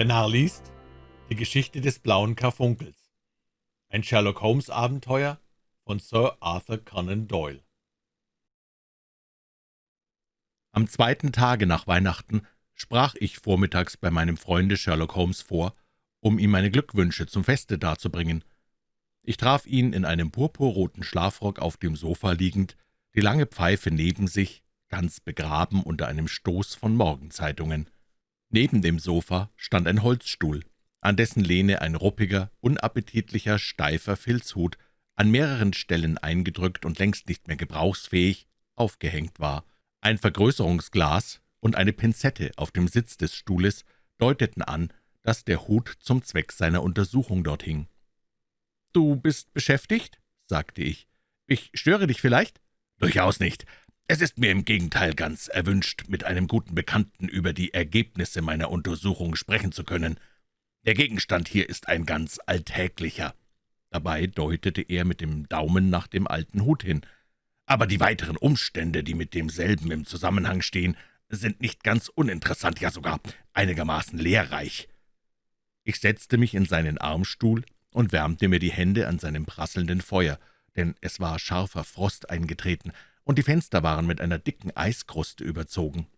Der Narr liest Die Geschichte des blauen Karfunkels. Ein Sherlock-Holmes-Abenteuer von Sir Arthur Conan Doyle. Am zweiten Tage nach Weihnachten sprach ich vormittags bei meinem Freunde Sherlock Holmes vor, um ihm meine Glückwünsche zum Feste darzubringen. Ich traf ihn in einem purpurroten Schlafrock auf dem Sofa liegend, die lange Pfeife neben sich, ganz begraben unter einem Stoß von Morgenzeitungen. Neben dem Sofa stand ein Holzstuhl, an dessen Lehne ein ruppiger, unappetitlicher, steifer Filzhut, an mehreren Stellen eingedrückt und längst nicht mehr gebrauchsfähig, aufgehängt war. Ein Vergrößerungsglas und eine Pinzette auf dem Sitz des Stuhles deuteten an, dass der Hut zum Zweck seiner Untersuchung dort hing. »Du bist beschäftigt?« sagte ich. »Ich störe dich vielleicht?« »Durchaus nicht. Es ist mir im Gegenteil ganz erwünscht, mit einem guten Bekannten über die Ergebnisse meiner Untersuchung sprechen zu können. Der Gegenstand hier ist ein ganz alltäglicher.« Dabei deutete er mit dem Daumen nach dem alten Hut hin. »Aber die weiteren Umstände, die mit demselben im Zusammenhang stehen, sind nicht ganz uninteressant, ja sogar einigermaßen lehrreich.« Ich setzte mich in seinen Armstuhl und wärmte mir die Hände an seinem prasselnden Feuer, denn es war scharfer Frost eingetreten, und die Fenster waren mit einer dicken Eiskruste überzogen.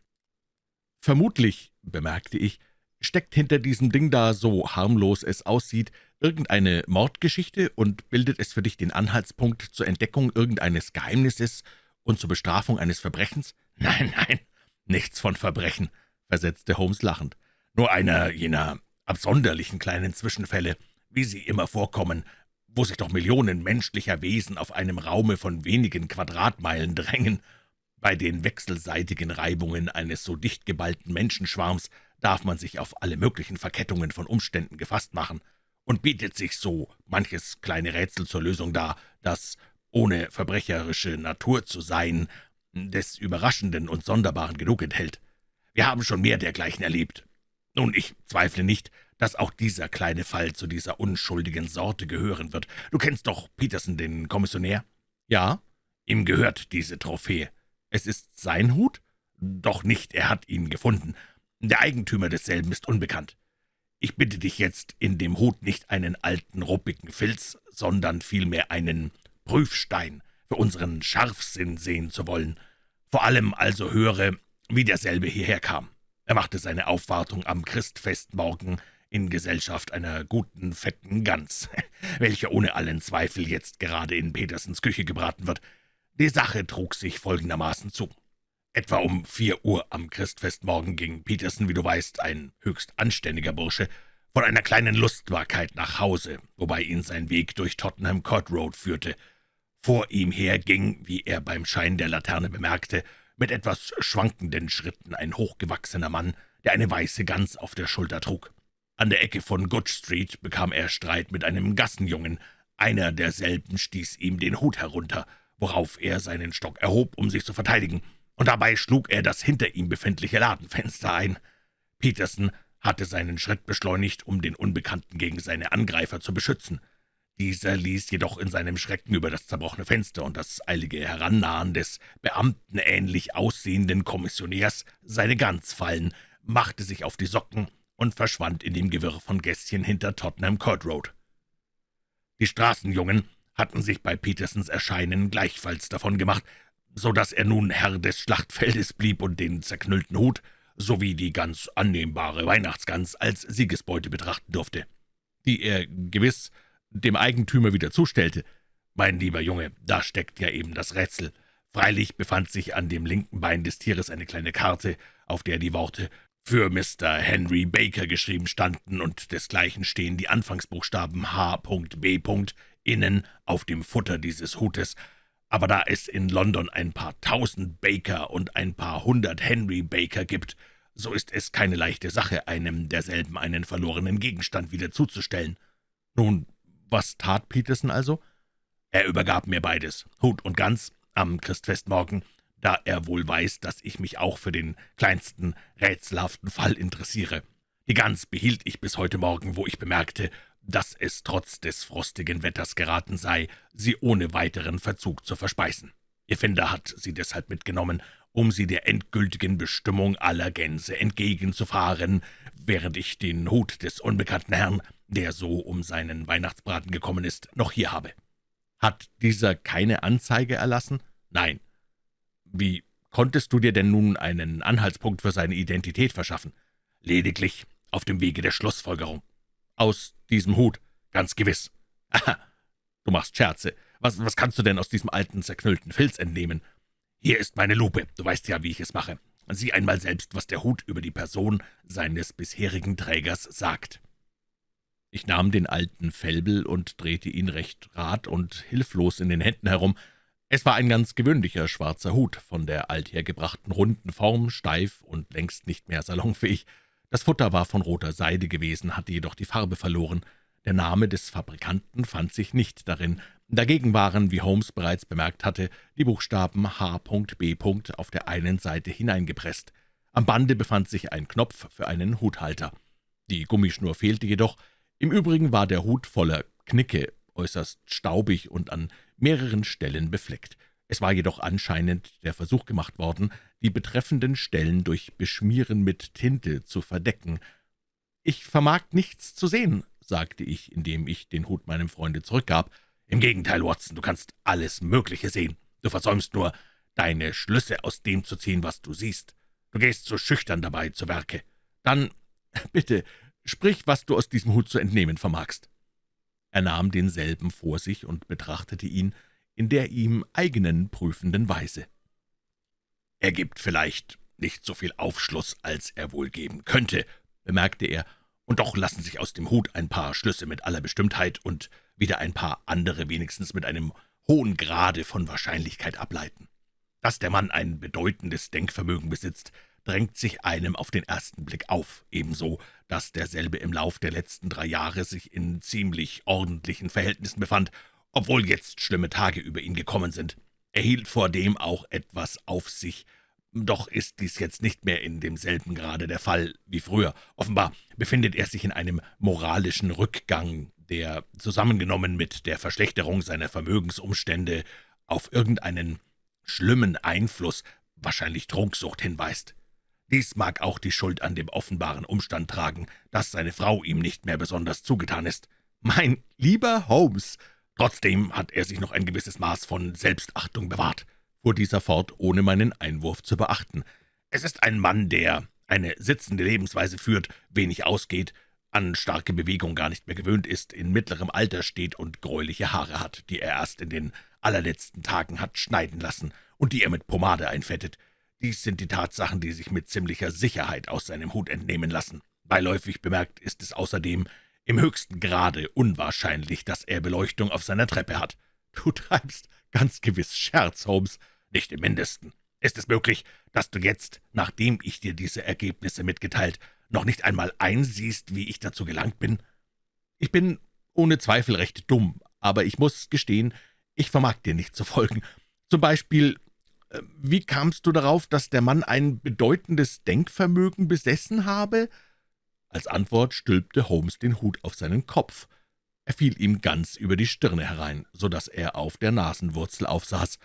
»Vermutlich«, bemerkte ich, »steckt hinter diesem Ding da, so harmlos es aussieht, irgendeine Mordgeschichte und bildet es für dich den Anhaltspunkt zur Entdeckung irgendeines Geheimnisses und zur Bestrafung eines Verbrechens?« »Nein, nein, nichts von Verbrechen«, versetzte Holmes lachend. »Nur einer jener absonderlichen kleinen Zwischenfälle, wie sie immer vorkommen, wo sich doch Millionen menschlicher Wesen auf einem Raume von wenigen Quadratmeilen drängen. Bei den wechselseitigen Reibungen eines so dicht geballten Menschenschwarms darf man sich auf alle möglichen Verkettungen von Umständen gefasst machen, und bietet sich so manches kleine Rätsel zur Lösung dar, das, ohne verbrecherische Natur zu sein, des Überraschenden und Sonderbaren genug enthält. Wir haben schon mehr dergleichen erlebt. Nun, ich zweifle nicht, dass auch dieser kleine Fall zu dieser unschuldigen Sorte gehören wird. Du kennst doch Peterson, den Kommissionär?« »Ja, ihm gehört diese Trophäe. Es ist sein Hut? Doch nicht, er hat ihn gefunden. Der Eigentümer desselben ist unbekannt. Ich bitte dich jetzt, in dem Hut nicht einen alten, ruppigen Filz, sondern vielmehr einen Prüfstein für unseren Scharfsinn sehen zu wollen. Vor allem also höre, wie derselbe hierher kam. Er machte seine Aufwartung am Christfestmorgen in Gesellschaft einer guten, fetten Gans, welche ohne allen Zweifel jetzt gerade in Petersens Küche gebraten wird. Die Sache trug sich folgendermaßen zu. Etwa um vier Uhr am Christfestmorgen ging Peterson, wie du weißt, ein höchst anständiger Bursche, von einer kleinen Lustbarkeit nach Hause, wobei ihn sein Weg durch Tottenham Court Road führte. Vor ihm her ging, wie er beim Schein der Laterne bemerkte, mit etwas schwankenden Schritten ein hochgewachsener Mann, der eine weiße Gans auf der Schulter trug. An der Ecke von Good Street bekam er Streit mit einem Gassenjungen. Einer derselben stieß ihm den Hut herunter, worauf er seinen Stock erhob, um sich zu verteidigen, und dabei schlug er das hinter ihm befindliche Ladenfenster ein. Peterson hatte seinen Schritt beschleunigt, um den Unbekannten gegen seine Angreifer zu beschützen. Dieser ließ jedoch in seinem Schrecken über das zerbrochene Fenster und das eilige Herannahen des beamtenähnlich aussehenden Kommissionärs seine Gans fallen, machte sich auf die Socken und verschwand in dem Gewirr von Gässchen hinter Tottenham Court Road. Die Straßenjungen hatten sich bei Petersons Erscheinen gleichfalls davon gemacht, so dass er nun Herr des Schlachtfeldes blieb und den zerknüllten Hut sowie die ganz annehmbare Weihnachtsgans als Siegesbeute betrachten durfte, die er gewiss dem Eigentümer wieder zustellte. Mein lieber Junge, da steckt ja eben das Rätsel. Freilich befand sich an dem linken Bein des Tieres eine kleine Karte, auf der die Worte für Mr. Henry Baker geschrieben standen, und desgleichen stehen die Anfangsbuchstaben H.B. innen auf dem Futter dieses Hutes. Aber da es in London ein paar tausend Baker und ein paar hundert Henry Baker gibt, so ist es keine leichte Sache, einem derselben einen verlorenen Gegenstand wieder zuzustellen. Nun, was tat Peterson also? Er übergab mir beides, Hut und Gans, am Christfestmorgen, da er wohl weiß, dass ich mich auch für den kleinsten rätselhaften Fall interessiere. Die Gans behielt ich bis heute Morgen, wo ich bemerkte, dass es trotz des frostigen Wetters geraten sei, sie ohne weiteren Verzug zu verspeisen. Ihr Finder hat sie deshalb mitgenommen, um sie der endgültigen Bestimmung aller Gänse entgegenzufahren, während ich den Hut des unbekannten Herrn, der so um seinen Weihnachtsbraten gekommen ist, noch hier habe.« »Hat dieser keine Anzeige erlassen?« »Nein.« »Wie konntest du dir denn nun einen Anhaltspunkt für seine Identität verschaffen?« »Lediglich auf dem Wege der Schlussfolgerung.« »Aus diesem Hut?« »Ganz gewiss.« »Aha, du machst Scherze. Was, was kannst du denn aus diesem alten, zerknüllten Filz entnehmen?« »Hier ist meine Lupe. Du weißt ja, wie ich es mache. Sieh einmal selbst, was der Hut über die Person seines bisherigen Trägers sagt.« Ich nahm den alten Felbel und drehte ihn recht rat und hilflos in den Händen herum. Es war ein ganz gewöhnlicher schwarzer Hut, von der althergebrachten runden Form, steif und längst nicht mehr salonfähig. Das Futter war von roter Seide gewesen, hatte jedoch die Farbe verloren. Der Name des Fabrikanten fand sich nicht darin. Dagegen waren, wie Holmes bereits bemerkt hatte, die Buchstaben H.B. auf der einen Seite hineingepresst. Am Bande befand sich ein Knopf für einen Huthalter. Die Gummischnur fehlte jedoch. Im Übrigen war der Hut voller Knicke, äußerst staubig und an mehreren Stellen befleckt. Es war jedoch anscheinend der Versuch gemacht worden, die betreffenden Stellen durch Beschmieren mit Tinte zu verdecken. »Ich vermag nichts zu sehen«, sagte ich, indem ich den Hut meinem Freunde zurückgab. »Im Gegenteil, Watson, du kannst alles Mögliche sehen. Du versäumst nur, deine Schlüsse aus dem zu ziehen, was du siehst. Du gehst so schüchtern dabei zu Werke. Dann, bitte, sprich, was du aus diesem Hut zu entnehmen vermagst.« Er nahm denselben vor sich und betrachtete ihn in der ihm eigenen prüfenden Weise. »Er gibt vielleicht nicht so viel Aufschluss, als er wohl geben könnte«, bemerkte er, »und doch lassen sich aus dem Hut ein paar Schlüsse mit aller Bestimmtheit und wieder ein paar andere wenigstens mit einem hohen Grade von Wahrscheinlichkeit ableiten. Dass der Mann ein bedeutendes Denkvermögen besitzt, drängt sich einem auf den ersten Blick auf, ebenso, dass derselbe im Lauf der letzten drei Jahre sich in ziemlich ordentlichen Verhältnissen befand, obwohl jetzt schlimme Tage über ihn gekommen sind. Er hielt vor dem auch etwas auf sich, doch ist dies jetzt nicht mehr in demselben Grade der Fall wie früher. Offenbar befindet er sich in einem moralischen Rückgang, der zusammengenommen mit der Verschlechterung seiner Vermögensumstände auf irgendeinen schlimmen Einfluss, wahrscheinlich Trunksucht, hinweist. Dies mag auch die Schuld an dem offenbaren Umstand tragen, dass seine Frau ihm nicht mehr besonders zugetan ist. »Mein lieber Holmes!« Trotzdem hat er sich noch ein gewisses Maß von Selbstachtung bewahrt, fuhr dieser fort, ohne meinen Einwurf zu beachten. Es ist ein Mann, der eine sitzende Lebensweise führt, wenig ausgeht, an starke Bewegung gar nicht mehr gewöhnt ist, in mittlerem Alter steht und gräuliche Haare hat, die er erst in den allerletzten Tagen hat schneiden lassen und die er mit Pomade einfettet. Dies sind die Tatsachen, die sich mit ziemlicher Sicherheit aus seinem Hut entnehmen lassen. Beiläufig bemerkt ist es außerdem im höchsten Grade unwahrscheinlich, dass er Beleuchtung auf seiner Treppe hat. »Du treibst ganz gewiss Scherz, Holmes.« »Nicht im Mindesten. Ist es möglich, dass du jetzt, nachdem ich dir diese Ergebnisse mitgeteilt, noch nicht einmal einsiehst, wie ich dazu gelangt bin?« »Ich bin ohne Zweifel recht dumm, aber ich muss gestehen, ich vermag dir nicht zu folgen. Zum Beispiel, wie kamst du darauf, dass der Mann ein bedeutendes Denkvermögen besessen habe?« Als Antwort stülpte Holmes den Hut auf seinen Kopf. Er fiel ihm ganz über die Stirne herein, so dass er auf der Nasenwurzel aufsaß.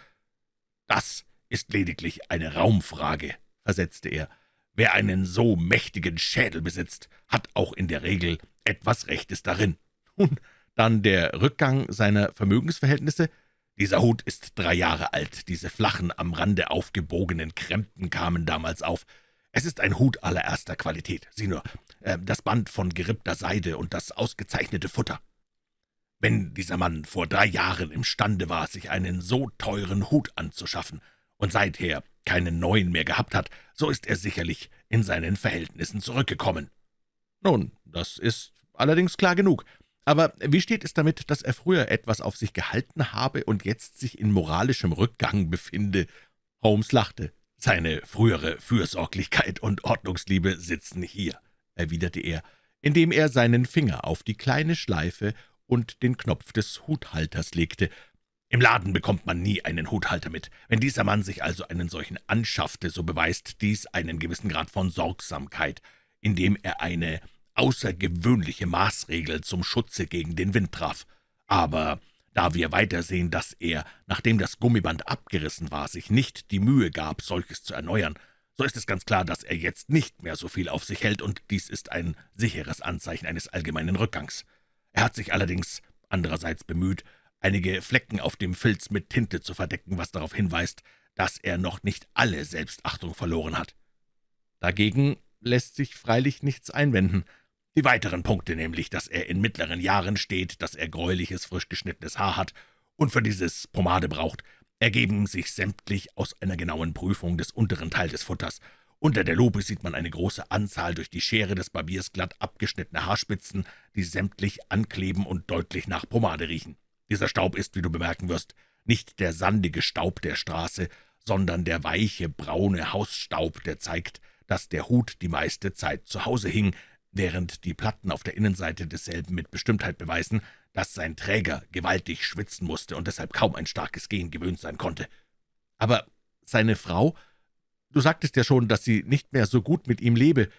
»Das ist lediglich eine Raumfrage«, versetzte er. Wer einen so mächtigen Schädel besitzt, hat auch in der Regel etwas Rechtes darin. Und dann der Rückgang seiner Vermögensverhältnisse. Dieser Hut ist drei Jahre alt. Diese flachen, am Rande aufgebogenen Krempen kamen damals auf. Es ist ein Hut allererster Qualität. Sieh nur, äh, das Band von gerippter Seide und das ausgezeichnete Futter. Wenn dieser Mann vor drei Jahren imstande war, sich einen so teuren Hut anzuschaffen und seither keinen neuen mehr gehabt hat, so ist er sicherlich in seinen Verhältnissen zurückgekommen. Nun, das ist allerdings klar genug. Aber wie steht es damit, dass er früher etwas auf sich gehalten habe und jetzt sich in moralischem Rückgang befinde? Holmes lachte. »Seine frühere Fürsorglichkeit und Ordnungsliebe sitzen hier«, erwiderte er, indem er seinen Finger auf die kleine Schleife und den Knopf des Huthalters legte, im Laden bekommt man nie einen Huthalter mit. Wenn dieser Mann sich also einen solchen anschaffte, so beweist dies einen gewissen Grad von Sorgsamkeit, indem er eine außergewöhnliche Maßregel zum Schutze gegen den Wind traf. Aber Da wir weitersehen, dass er, nachdem das Gummiband abgerissen war, sich nicht die Mühe gab, solches zu erneuern, so ist es ganz klar, dass er jetzt nicht mehr so viel auf sich hält, und dies ist ein sicheres Anzeichen eines allgemeinen Rückgangs. Er hat sich allerdings andererseits bemüht, einige Flecken auf dem Filz mit Tinte zu verdecken, was darauf hinweist, dass er noch nicht alle Selbstachtung verloren hat. Dagegen lässt sich freilich nichts einwenden. Die weiteren Punkte, nämlich, dass er in mittleren Jahren steht, dass er gräuliches, frisch geschnittenes Haar hat und für dieses Pomade braucht, ergeben sich sämtlich aus einer genauen Prüfung des unteren Teils des Futters. Unter der Lupe sieht man eine große Anzahl durch die Schere des Barbiers glatt abgeschnittene Haarspitzen, die sämtlich ankleben und deutlich nach Pomade riechen. Dieser Staub ist, wie du bemerken wirst, nicht der sandige Staub der Straße, sondern der weiche, braune Hausstaub, der zeigt, dass der Hut die meiste Zeit zu Hause hing, während die Platten auf der Innenseite desselben mit Bestimmtheit beweisen, dass sein Träger gewaltig schwitzen musste und deshalb kaum ein starkes Gehen gewöhnt sein konnte. Aber seine Frau, du sagtest ja schon, dass sie nicht mehr so gut mit ihm lebe.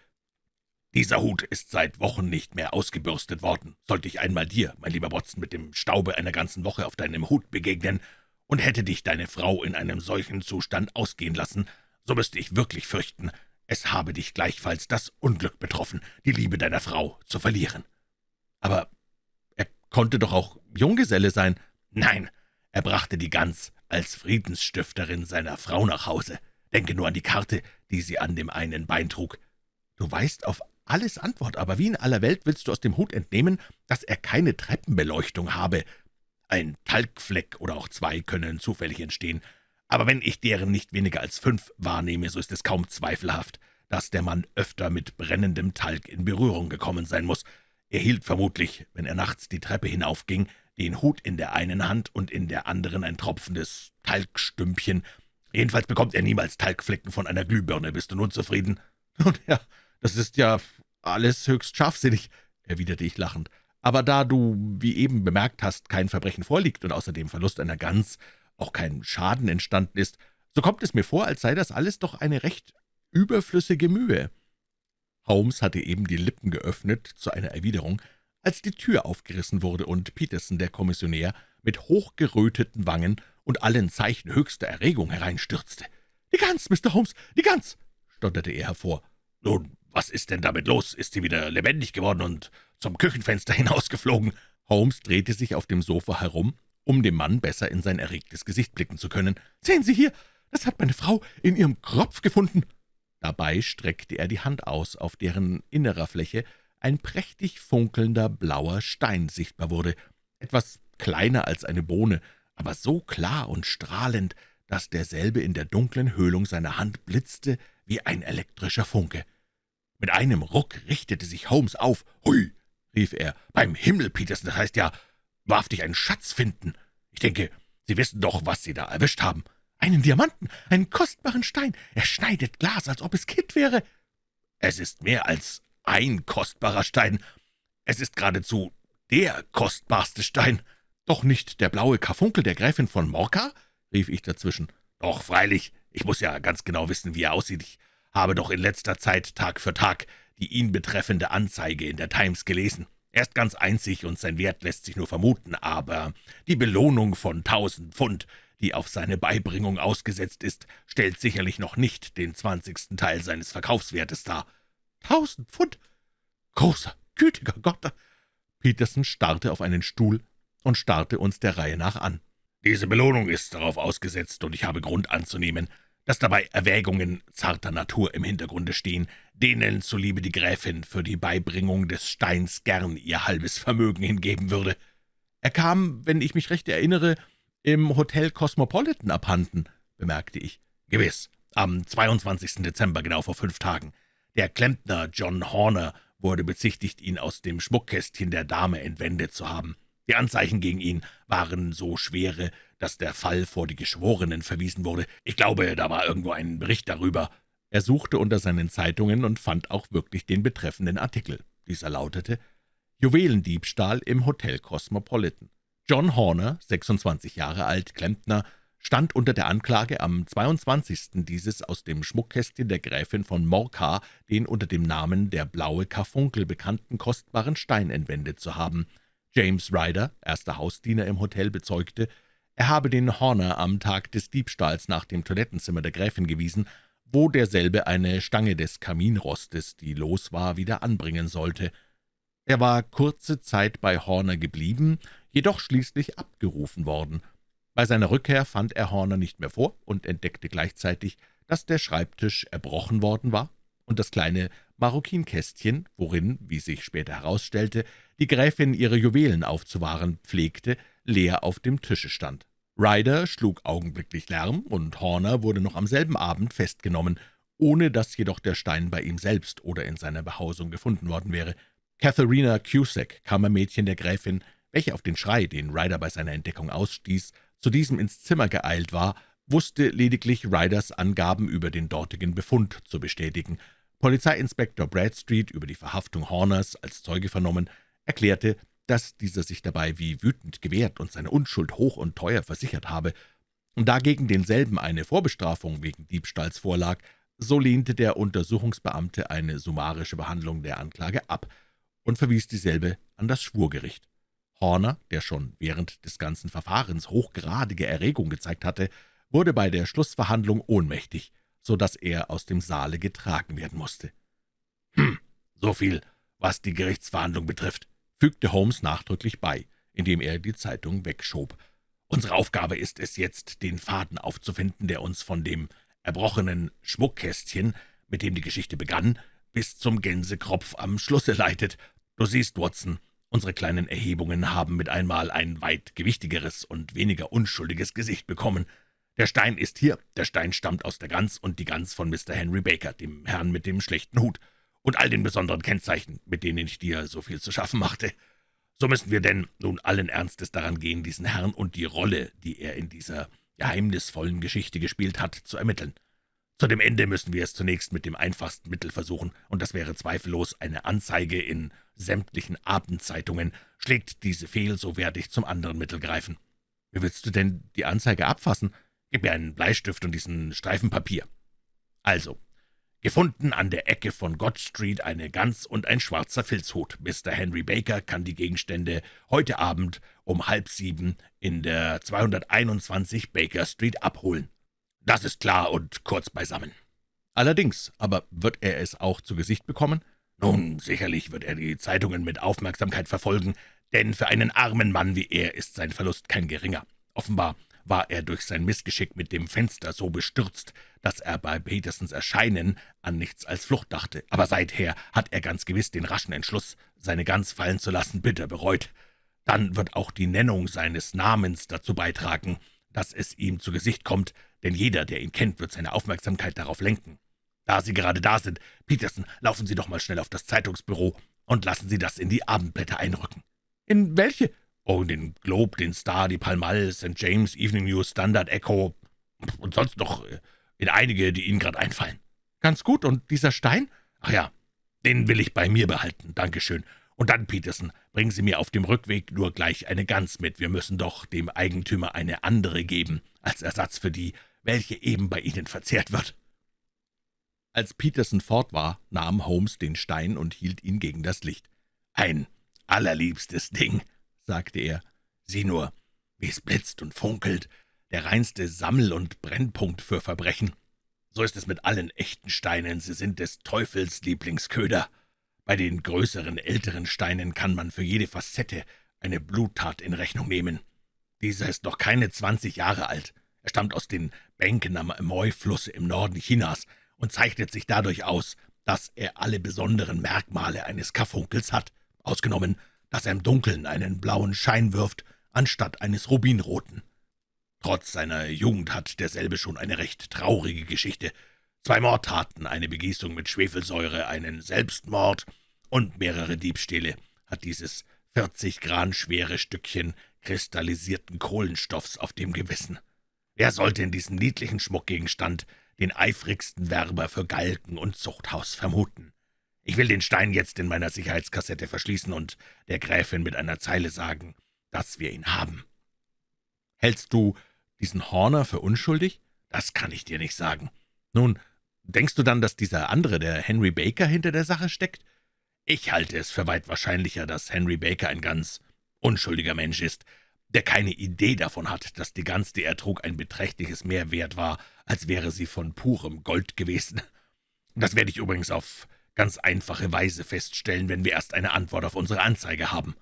Dieser Hut ist seit Wochen nicht mehr ausgebürstet worden. Sollte ich einmal dir, mein lieber Watson, mit dem Staube einer ganzen Woche auf deinem Hut begegnen, und hätte dich deine Frau in einem solchen Zustand ausgehen lassen, so müsste ich wirklich fürchten, es habe dich gleichfalls das Unglück betroffen, die Liebe deiner Frau zu verlieren. Aber er konnte doch auch Junggeselle sein. Nein, er brachte die Gans als Friedensstifterin seiner Frau nach Hause. Denke nur an die Karte, die sie an dem einen Bein trug. Du weißt auf alles Antwort, aber wie in aller Welt willst du aus dem Hut entnehmen, dass er keine Treppenbeleuchtung habe? Ein Talgfleck oder auch zwei können zufällig entstehen, aber wenn ich deren nicht weniger als fünf wahrnehme, so ist es kaum zweifelhaft, dass der Mann öfter mit brennendem Talg in Berührung gekommen sein muss. Er hielt vermutlich, wenn er nachts die Treppe hinaufging, den Hut in der einen Hand und in der anderen ein tropfendes Talgstümpchen. Jedenfalls bekommt er niemals Talgflecken von einer Glühbirne. Bist du nun zufrieden? Nun ja, das ist ja alles höchst scharfsinnig, erwiderte ich lachend. Aber da du, wie eben bemerkt hast, kein Verbrechen vorliegt und außerdem Verlust einer Gans auch kein Schaden entstanden ist, so kommt es mir vor, als sei das alles doch eine recht überflüssige Mühe.« Holmes hatte eben die Lippen geöffnet zu einer Erwiderung, als die Tür aufgerissen wurde und Peterson, der Kommissionär, mit hochgeröteten Wangen und allen Zeichen höchster Erregung hereinstürzte. »Die Gans, Mr. Holmes, die Gans!« stotterte er hervor. »Nun, was ist denn damit los? Ist sie wieder lebendig geworden und zum Küchenfenster hinausgeflogen?« Holmes drehte sich auf dem Sofa herum um dem Mann besser in sein erregtes Gesicht blicken zu können. »Sehen Sie hier, das hat meine Frau in ihrem Kropf gefunden!« Dabei streckte er die Hand aus, auf deren innerer Fläche ein prächtig funkelnder blauer Stein sichtbar wurde, etwas kleiner als eine Bohne, aber so klar und strahlend, dass derselbe in der dunklen Höhlung seiner Hand blitzte wie ein elektrischer Funke. Mit einem Ruck richtete sich Holmes auf. »Hui«, rief er, »beim Himmel, Peterson, das heißt ja, wahrhaftig einen Schatz finden. Ich denke, Sie wissen doch, was Sie da erwischt haben. Einen Diamanten, einen kostbaren Stein. Er schneidet Glas, als ob es Kitt wäre. Es ist mehr als ein kostbarer Stein. Es ist geradezu der kostbarste Stein. Doch nicht der blaue Karfunkel der Gräfin von Morka? rief ich dazwischen. Doch, freilich, ich muss ja ganz genau wissen, wie er aussieht. Ich habe doch in letzter Zeit Tag für Tag die ihn betreffende Anzeige in der Times gelesen. Er ist ganz einzig und sein Wert lässt sich nur vermuten, aber die Belohnung von tausend Pfund, die auf seine Beibringung ausgesetzt ist, stellt sicherlich noch nicht den zwanzigsten Teil seines Verkaufswertes dar. Tausend Pfund? Großer, gütiger Gott! Peterson starrte auf einen Stuhl und starrte uns der Reihe nach an. Diese Belohnung ist darauf ausgesetzt, und ich habe Grund anzunehmen, dass dabei Erwägungen zarter Natur im Hintergrunde stehen, denen zuliebe die Gräfin für die Beibringung des Steins gern ihr halbes Vermögen hingeben würde. Er kam, wenn ich mich recht erinnere, im Hotel Cosmopolitan abhanden, bemerkte ich. Gewiss, am 22. Dezember, genau vor fünf Tagen. Der Klempner John Horner wurde bezichtigt, ihn aus dem Schmuckkästchen der Dame entwendet zu haben. Die Anzeichen gegen ihn waren so schwere, dass der Fall vor die Geschworenen verwiesen wurde. Ich glaube, da war irgendwo ein Bericht darüber. Er suchte unter seinen Zeitungen und fand auch wirklich den betreffenden Artikel. Dieser lautete Juwelendiebstahl im Hotel Cosmopolitan. John Horner, 26 Jahre alt, Klempner, stand unter der Anklage, am 22. dieses aus dem Schmuckkästchen der Gräfin von Morcar den unter dem Namen der blaue Karfunkel bekannten kostbaren Stein entwendet zu haben. James Ryder, erster Hausdiener im Hotel, bezeugte, er habe den Horner am Tag des Diebstahls nach dem Toilettenzimmer der Gräfin gewiesen, wo derselbe eine Stange des Kaminrostes, die los war, wieder anbringen sollte. Er war kurze Zeit bei Horner geblieben, jedoch schließlich abgerufen worden. Bei seiner Rückkehr fand er Horner nicht mehr vor und entdeckte gleichzeitig, dass der Schreibtisch erbrochen worden war und das kleine Marokinkästchen, worin, wie sich später herausstellte, die Gräfin ihre Juwelen aufzuwahren pflegte, leer auf dem Tische stand. Ryder schlug augenblicklich Lärm, und Horner wurde noch am selben Abend festgenommen, ohne dass jedoch der Stein bei ihm selbst oder in seiner Behausung gefunden worden wäre. Katharina Cusack, Kammermädchen der Gräfin, welche auf den Schrei, den Ryder bei seiner Entdeckung ausstieß, zu diesem ins Zimmer geeilt war, wusste lediglich Ryders Angaben über den dortigen Befund zu bestätigen. Polizeiinspektor Bradstreet, über die Verhaftung Horners als Zeuge vernommen, erklärte, dass dieser sich dabei wie wütend gewehrt und seine Unschuld hoch und teuer versichert habe. Da gegen denselben eine Vorbestrafung wegen Diebstahls vorlag, so lehnte der Untersuchungsbeamte eine summarische Behandlung der Anklage ab und verwies dieselbe an das Schwurgericht. Horner, der schon während des ganzen Verfahrens hochgradige Erregung gezeigt hatte, wurde bei der Schlussverhandlung ohnmächtig, so dass er aus dem Saale getragen werden musste. »Hm, so viel, was die Gerichtsverhandlung betrifft«, fügte Holmes nachdrücklich bei, indem er die Zeitung wegschob. »Unsere Aufgabe ist es jetzt, den Faden aufzufinden, der uns von dem erbrochenen Schmuckkästchen, mit dem die Geschichte begann, bis zum Gänsekropf am Schlusse leitet. Du siehst, Watson, unsere kleinen Erhebungen haben mit einmal ein weit gewichtigeres und weniger unschuldiges Gesicht bekommen. Der Stein ist hier, der Stein stammt aus der Gans und die Gans von Mr. Henry Baker, dem Herrn mit dem schlechten Hut, und all den besonderen Kennzeichen, mit denen ich dir so viel zu schaffen machte. So müssen wir denn nun allen Ernstes daran gehen, diesen Herrn und die Rolle, die er in dieser geheimnisvollen Geschichte gespielt hat, zu ermitteln. Zu dem Ende müssen wir es zunächst mit dem einfachsten Mittel versuchen, und das wäre zweifellos eine Anzeige in sämtlichen Abendzeitungen. Schlägt diese fehl, so werde ich zum anderen Mittel greifen. Wie willst du denn die Anzeige abfassen?« Gib mir einen Bleistift und diesen Streifen Papier. Also, gefunden an der Ecke von God Street eine Gans und ein schwarzer Filzhut. Mr. Henry Baker kann die Gegenstände heute Abend um halb sieben in der 221 Baker Street abholen. Das ist klar und kurz beisammen. Allerdings, aber wird er es auch zu Gesicht bekommen? Nun, sicherlich wird er die Zeitungen mit Aufmerksamkeit verfolgen, denn für einen armen Mann wie er ist sein Verlust kein geringer. Offenbar war er durch sein Missgeschick mit dem Fenster so bestürzt, dass er bei Petersens Erscheinen an nichts als Flucht dachte. Aber seither hat er ganz gewiss den raschen Entschluss, seine Gans fallen zu lassen, bitter bereut. Dann wird auch die Nennung seines Namens dazu beitragen, dass es ihm zu Gesicht kommt, denn jeder, der ihn kennt, wird seine Aufmerksamkeit darauf lenken. Da Sie gerade da sind, Peterson, laufen Sie doch mal schnell auf das Zeitungsbüro und lassen Sie das in die Abendblätter einrücken.« »In welche?« Oh, den Globe, den Star, die Pall Mall, St. James, Evening News, Standard, Echo und sonst noch äh, in einige, die Ihnen gerade einfallen. Ganz gut, und dieser Stein? Ach ja, den will ich bei mir behalten, Dankeschön. Und dann, Peterson, bringen Sie mir auf dem Rückweg nur gleich eine Gans mit. Wir müssen doch dem Eigentümer eine andere geben, als Ersatz für die, welche eben bei Ihnen verzehrt wird.« Als Peterson fort war, nahm Holmes den Stein und hielt ihn gegen das Licht. »Ein allerliebstes Ding«, sagte er. »Sieh nur, wie es blitzt und funkelt, der reinste Sammel- und Brennpunkt für Verbrechen. So ist es mit allen echten Steinen, sie sind des Teufels Lieblingsköder. Bei den größeren, älteren Steinen kann man für jede Facette eine Bluttat in Rechnung nehmen. Dieser ist noch keine zwanzig Jahre alt. Er stammt aus den Bänken am Amoy-Fluss im Norden Chinas und zeichnet sich dadurch aus, dass er alle besonderen Merkmale eines Karfunkels hat, ausgenommen dass er im Dunkeln einen blauen Schein wirft, anstatt eines rubinroten. Trotz seiner Jugend hat derselbe schon eine recht traurige Geschichte. Zwei Mordtaten, eine Begießung mit Schwefelsäure, einen Selbstmord und mehrere Diebstähle hat dieses 40 Gran schwere Stückchen kristallisierten Kohlenstoffs auf dem Gewissen. Wer sollte in diesem niedlichen Schmuckgegenstand den eifrigsten Werber für Galgen und Zuchthaus vermuten? Ich will den Stein jetzt in meiner Sicherheitskassette verschließen und der Gräfin mit einer Zeile sagen, dass wir ihn haben.« »Hältst du diesen Horner für unschuldig?« »Das kann ich dir nicht sagen.« »Nun, denkst du dann, dass dieser andere, der Henry Baker, hinter der Sache steckt?« »Ich halte es für weit wahrscheinlicher, dass Henry Baker ein ganz unschuldiger Mensch ist, der keine Idee davon hat, dass die Gans, die er trug, ein beträchtliches mehr wert war, als wäre sie von purem Gold gewesen. Das werde ich übrigens auf ganz einfache Weise feststellen, wenn wir erst eine Antwort auf unsere Anzeige haben.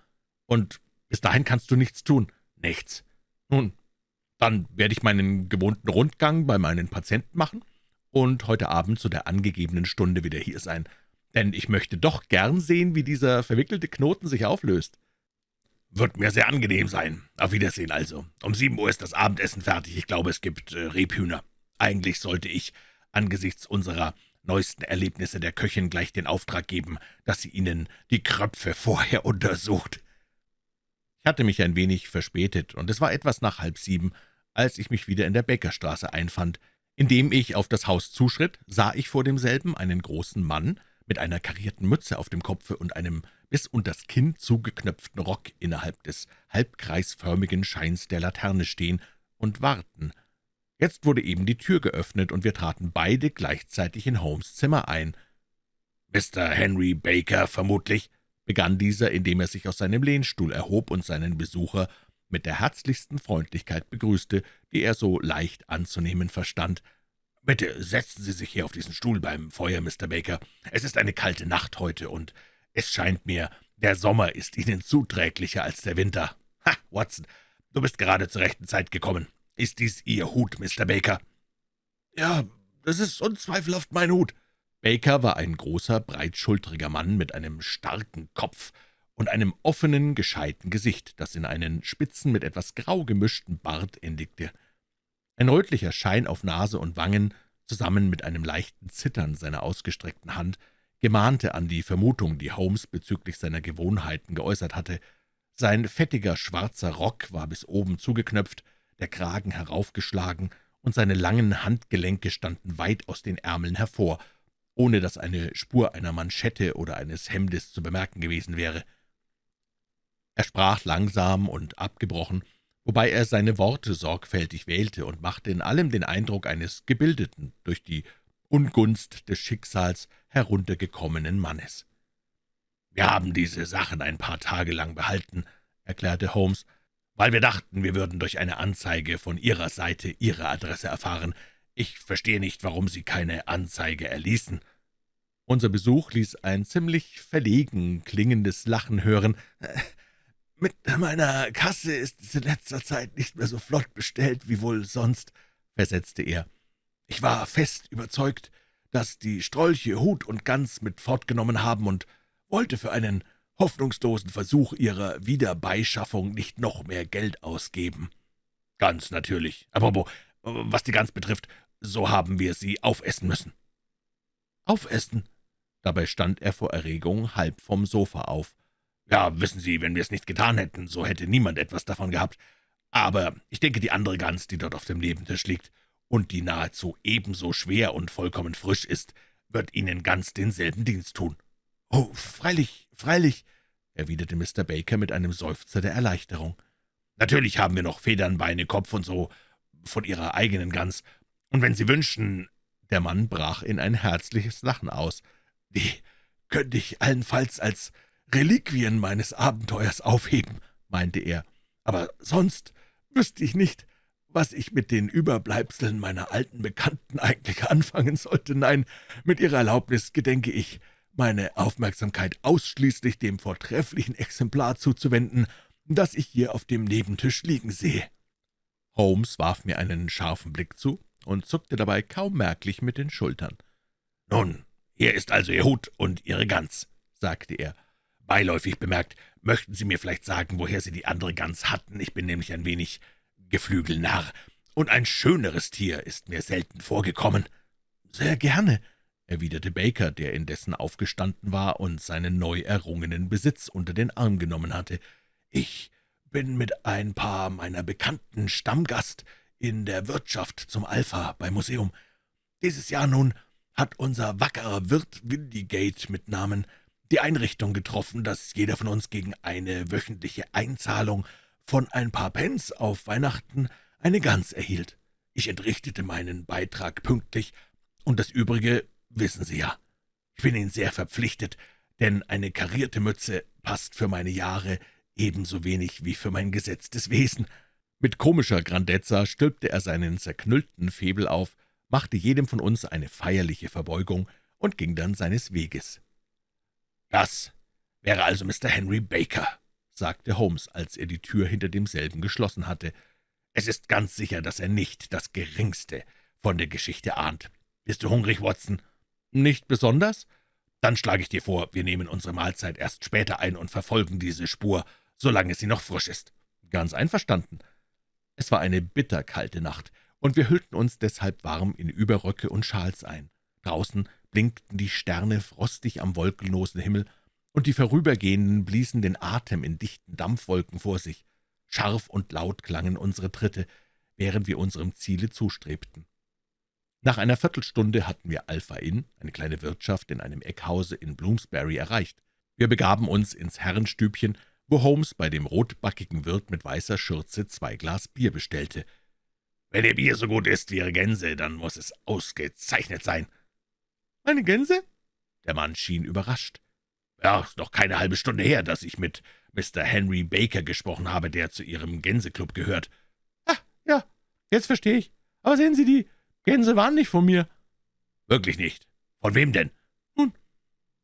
Und bis dahin kannst du nichts tun. Nichts. Nun, dann werde ich meinen gewohnten Rundgang bei meinen Patienten machen und heute Abend zu der angegebenen Stunde wieder hier sein, denn ich möchte doch gern sehen, wie dieser verwickelte Knoten sich auflöst. »Wird mir sehr angenehm sein. Auf Wiedersehen also. Um sieben Uhr ist das Abendessen fertig. Ich glaube, es gibt äh, Rebhühner. Eigentlich sollte ich angesichts unserer neuesten Erlebnisse der Köchin gleich den Auftrag geben, dass sie Ihnen die Kröpfe vorher untersucht.« Ich hatte mich ein wenig verspätet, und es war etwas nach halb sieben, als ich mich wieder in der Bäckerstraße einfand. Indem ich auf das Haus zuschritt, sah ich vor demselben einen großen Mann mit einer karierten Mütze auf dem Kopfe und einem bis unters Kinn zugeknöpften Rock innerhalb des halbkreisförmigen Scheins der Laterne stehen und warten. Jetzt wurde eben die Tür geöffnet, und wir traten beide gleichzeitig in Holmes' Zimmer ein. »Mr. Henry Baker, vermutlich«, begann dieser, indem er sich aus seinem Lehnstuhl erhob und seinen Besucher mit der herzlichsten Freundlichkeit begrüßte, die er so leicht anzunehmen verstand. »Bitte setzen Sie sich hier auf diesen Stuhl beim Feuer, Mr. Baker. Es ist eine kalte Nacht heute, und es scheint mir, der Sommer ist Ihnen zuträglicher als der Winter. Ha, Watson, du bist gerade zur rechten Zeit gekommen. Ist dies Ihr Hut, Mr. Baker?« »Ja, das ist unzweifelhaft mein Hut.« Baker war ein großer, breitschultriger Mann mit einem starken Kopf und einem offenen, gescheiten Gesicht, das in einen spitzen, mit etwas grau gemischten Bart endigte. Ein rötlicher Schein auf Nase und Wangen, zusammen mit einem leichten Zittern seiner ausgestreckten Hand, gemahnte an die Vermutung, die Holmes bezüglich seiner Gewohnheiten geäußert hatte. Sein fettiger, schwarzer Rock war bis oben zugeknöpft, der Kragen heraufgeschlagen, und seine langen Handgelenke standen weit aus den Ärmeln hervor, ohne dass eine Spur einer Manschette oder eines Hemdes zu bemerken gewesen wäre. Er sprach langsam und abgebrochen, wobei er seine Worte sorgfältig wählte und machte in allem den Eindruck eines gebildeten, durch die Ungunst des Schicksals heruntergekommenen Mannes. »Wir haben diese Sachen ein paar Tage lang behalten«, erklärte Holmes, »weil wir dachten, wir würden durch eine Anzeige von Ihrer Seite Ihre Adresse erfahren. Ich verstehe nicht, warum Sie keine Anzeige erließen.« Unser Besuch ließ ein ziemlich verlegen klingendes Lachen hören. »Mit meiner Kasse ist es in letzter Zeit nicht mehr so flott bestellt wie wohl sonst«, versetzte er. »Ich war fest überzeugt, dass die Strolche Hut und Gans mit fortgenommen haben und wollte für einen hoffnungslosen Versuch ihrer Wiederbeischaffung nicht noch mehr Geld ausgeben. Ganz natürlich. Aber was die Gans betrifft, so haben wir sie aufessen müssen. Aufessen? Dabei stand er vor Erregung halb vom Sofa auf. Ja, wissen Sie, wenn wir es nicht getan hätten, so hätte niemand etwas davon gehabt. Aber ich denke, die andere Gans, die dort auf dem Nebentisch liegt und die nahezu ebenso schwer und vollkommen frisch ist, wird Ihnen ganz denselben Dienst tun. »Oh, freilich, freilich«, erwiderte Mr. Baker mit einem Seufzer der Erleichterung. »Natürlich haben wir noch Federn, Beine, Kopf und so von Ihrer eigenen Gans. Und wenn Sie wünschen...« Der Mann brach in ein herzliches Lachen aus. »Die könnte ich allenfalls als Reliquien meines Abenteuers aufheben«, meinte er. »Aber sonst wüsste ich nicht, was ich mit den Überbleibseln meiner alten Bekannten eigentlich anfangen sollte. Nein, mit Ihrer Erlaubnis gedenke ich, meine Aufmerksamkeit ausschließlich dem vortrefflichen Exemplar zuzuwenden, das ich hier auf dem Nebentisch liegen sehe.« Holmes warf mir einen scharfen Blick zu und zuckte dabei kaum merklich mit den Schultern. »Nun, hier ist also Ihr Hut und Ihre Gans«, sagte er. »Beiläufig bemerkt, möchten Sie mir vielleicht sagen, woher Sie die andere Gans hatten? Ich bin nämlich ein wenig Geflügelnarr, und ein schöneres Tier ist mir selten vorgekommen.« »Sehr gerne«, erwiderte Baker, der indessen aufgestanden war und seinen neu errungenen Besitz unter den Arm genommen hatte. »Ich bin mit ein paar meiner Bekannten Stammgast in der Wirtschaft zum Alpha beim Museum. Dieses Jahr nun hat unser wackerer Wirt Windigate mit Namen die Einrichtung getroffen, dass jeder von uns gegen eine wöchentliche Einzahlung von ein paar Pence auf Weihnachten eine Gans erhielt. Ich entrichtete meinen Beitrag pünktlich, und das Übrige wissen Sie ja. Ich bin Ihnen sehr verpflichtet, denn eine karierte Mütze passt für meine Jahre ebenso wenig wie für mein gesetztes Wesen.« Mit komischer Grandezza stülpte er seinen zerknüllten Febel auf, machte jedem von uns eine feierliche Verbeugung und ging dann seines Weges. »Das wäre also Mr. Henry Baker«, sagte Holmes, als er die Tür hinter demselben geschlossen hatte. »Es ist ganz sicher, dass er nicht das Geringste von der Geschichte ahnt. Bist du hungrig, Watson?« »Nicht besonders?« »Dann schlage ich dir vor, wir nehmen unsere Mahlzeit erst später ein und verfolgen diese Spur, solange sie noch frisch ist.« »Ganz einverstanden.« Es war eine bitterkalte Nacht, und wir hüllten uns deshalb warm in Überröcke und Schals ein. Draußen blinkten die Sterne frostig am wolkenlosen Himmel, und die Vorübergehenden bliesen den Atem in dichten Dampfwolken vor sich. Scharf und laut klangen unsere Tritte, während wir unserem Ziele zustrebten. Nach einer Viertelstunde hatten wir Alpha Inn, eine kleine Wirtschaft in einem Eckhause in Bloomsbury, erreicht. Wir begaben uns ins Herrenstübchen, wo Holmes bei dem rotbackigen Wirt mit weißer Schürze zwei Glas Bier bestellte. »Wenn Ihr Bier so gut ist wie Ihre Gänse, dann muss es ausgezeichnet sein.« »Meine Gänse?« Der Mann schien überrascht. Ja, ist noch keine halbe Stunde her, dass ich mit Mr. Henry Baker gesprochen habe, der zu Ihrem Gänseklub gehört.« »Ah, ja, jetzt verstehe ich. Aber sehen Sie, die Gänse waren nicht von mir.« »Wirklich nicht? Von wem denn?« »Nun,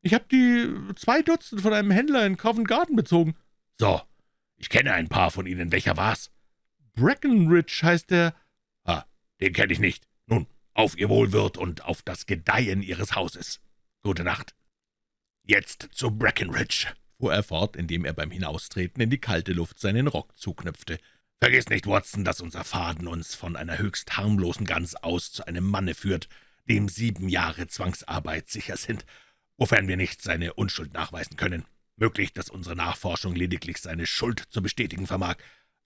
ich habe die zwei Dutzend von einem Händler in Covent Garden bezogen.« »So, ich kenne ein paar von Ihnen. Welcher war's?« »Breckenridge heißt der.« »Ah, den kenne ich nicht. Nun, auf Ihr Wohlwirt und auf das Gedeihen Ihres Hauses. Gute Nacht.« »Jetzt zu Breckenridge«, fuhr er fort, indem er beim Hinaustreten in die kalte Luft seinen Rock zuknüpfte. »Vergiss nicht, Watson, dass unser Faden uns von einer höchst harmlosen Gans aus zu einem Manne führt, dem sieben Jahre Zwangsarbeit sicher sind, wofern wir nicht seine Unschuld nachweisen können. Möglich, dass unsere Nachforschung lediglich seine Schuld zu bestätigen vermag,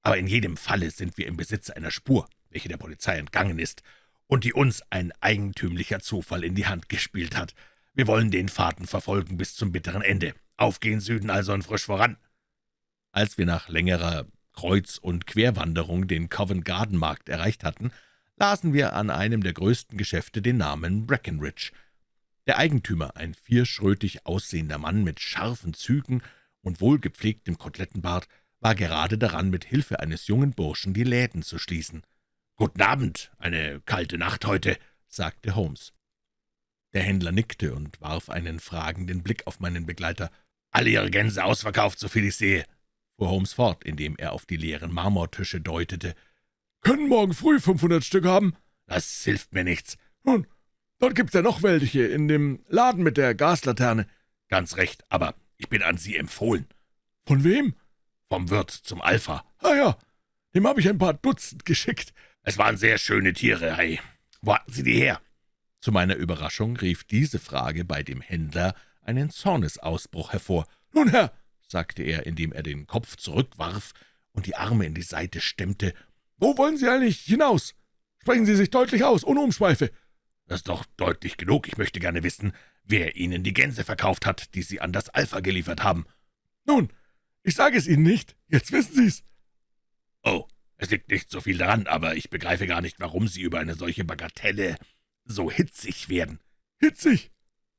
aber in jedem Falle sind wir im Besitz einer Spur, welche der Polizei entgangen ist und die uns ein eigentümlicher Zufall in die Hand gespielt hat. Wir wollen den Faden verfolgen bis zum bitteren Ende. Aufgehen Süden also und frisch voran.« Als wir nach längerer Kreuz- und Querwanderung den Covent Garden Markt erreicht hatten, lasen wir an einem der größten Geschäfte den Namen Breckenridge. Der Eigentümer, ein vierschrötig aussehender Mann mit scharfen Zügen und wohlgepflegtem Kotelettenbart, war gerade daran, mit Hilfe eines jungen Burschen die Läden zu schließen. »Guten Abend, eine kalte Nacht heute«, sagte Holmes. Der Händler nickte und warf einen fragenden Blick auf meinen Begleiter. »Alle Ihre Gänse ausverkauft, soviel ich sehe«, fuhr Holmes fort, indem er auf die leeren Marmortische deutete. »Können morgen früh fünfhundert Stück haben?« »Das hilft mir nichts.« »Nun, dort gibt's ja noch welche, in dem Laden mit der Gaslaterne.« »Ganz recht, aber ich bin an Sie empfohlen.« »Von wem?« »Vom Wirt zum Alpha.« »Ah ja, dem habe ich ein paar Dutzend geschickt.« »Es waren sehr schöne Tiere, hey. Wo hatten Sie die her?« zu meiner Überraschung rief diese Frage bei dem Händler einen Zornesausbruch hervor. »Nun, Herr«, sagte er, indem er den Kopf zurückwarf und die Arme in die Seite stemmte, »wo wollen Sie eigentlich hinaus? Sprechen Sie sich deutlich aus, ohne Umschweife.« »Das ist doch deutlich genug. Ich möchte gerne wissen, wer Ihnen die Gänse verkauft hat, die Sie an das Alpha geliefert haben.« »Nun, ich sage es Ihnen nicht. Jetzt wissen Sie's.« »Oh, es liegt nicht so viel daran, aber ich begreife gar nicht, warum Sie über eine solche Bagatelle so hitzig werden.« »Hitzig?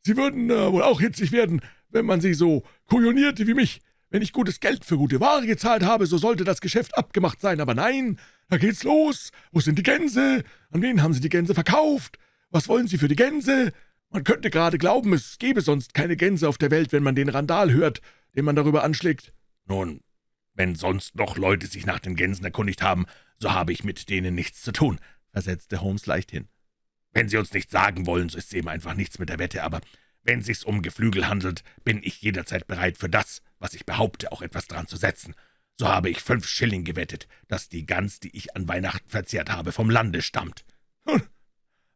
Sie würden äh, wohl auch hitzig werden, wenn man Sie so kujonierte wie mich. Wenn ich gutes Geld für gute Ware gezahlt habe, so sollte das Geschäft abgemacht sein. Aber nein, da geht's los. Wo sind die Gänse? An wen haben Sie die Gänse verkauft? Was wollen Sie für die Gänse? Man könnte gerade glauben, es gäbe sonst keine Gänse auf der Welt, wenn man den Randal hört, den man darüber anschlägt.« »Nun, wenn sonst noch Leute sich nach den Gänsen erkundigt haben, so habe ich mit denen nichts zu tun«, versetzte Holmes leichthin. Wenn Sie uns nicht sagen wollen, so ist eben einfach nichts mit der Wette, aber wenn sich's um Geflügel handelt, bin ich jederzeit bereit, für das, was ich behaupte, auch etwas dran zu setzen. So habe ich fünf Schilling gewettet, dass die Gans, die ich an Weihnachten verzehrt habe, vom Lande stammt.« »Hm,